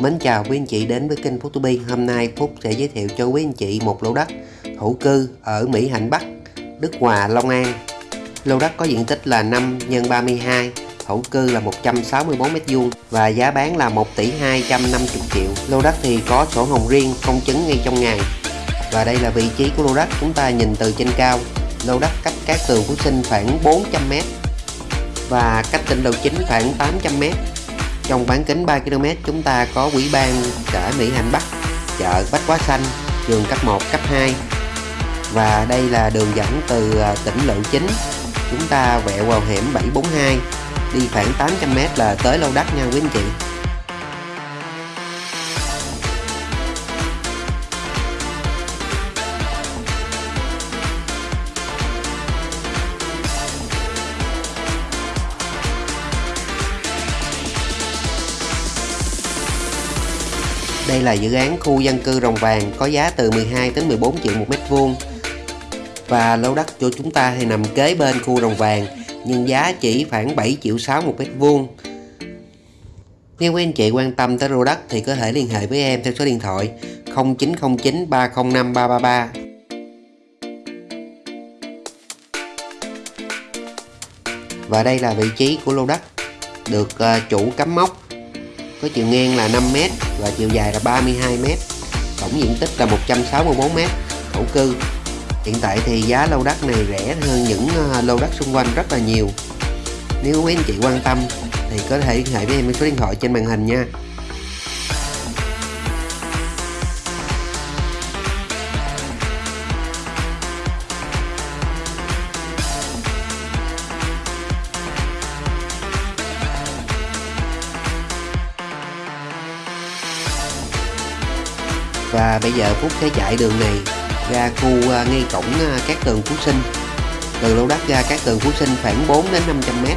Mến chào quý anh chị đến với kênh Phúc Bi. Hôm nay Phúc sẽ giới thiệu cho quý anh chị một lô đất thổ cư ở Mỹ Hạnh Bắc, Đức Hòa, Long An. Lô đất có diện tích là 5 x 32, thổ cư là 164 m2 và giá bán là 1 tỷ 250 triệu. Lô đất thì có sổ hồng riêng, công chứng ngay trong ngày. Và đây là vị trí của lô đất chúng ta nhìn từ trên cao. Lô đất cách các tường Phú Sinh khoảng 400 m và cách tỉnh đầu chính khoảng 800 m trong bán kính 3 km chúng ta có quỹ ban chợ Mỹ Hạnh Bắc, chợ Bách Quá Xanh, đường cấp 1, cấp 2 và đây là đường dẫn từ à, tỉnh Lộ Chính chúng ta vẹo vào hẻm 742 đi khoảng 800m là tới Lâu đất nha quý anh chị. Đây là dự án khu dân cư Rồng Vàng có giá từ 12 đến 14 triệu một mét vuông. Và lô đất của chúng ta thì nằm kế bên khu Rồng Vàng, nhưng giá chỉ khoảng 7 triệu 6 một mét vuông. Nếu quý anh chị quan tâm tới lô đất thì có thể liên hệ với em theo số điện thoại 0909 305 333 và đây là vị trí của lô đất được ờ, chủ cắm mốc có chiều ngang là 5m và chiều dài là 32m tổng diện tích là 164m thổ cư. Hiện tại thì giá lô đất này rẻ hơn những ờ, lô đất xung quanh rất là nhiều. Nếu quý anh chị quan tâm thì có thể liên hệ với em số điện thoại trên màn hình nha. Và bây giờ Phúc sẽ chạy đường này ra khu à, ngay cổng à, các tường Phú Sinh. Từ lô đất ra các tường Phú Sinh khoảng 4 đến 500 mét.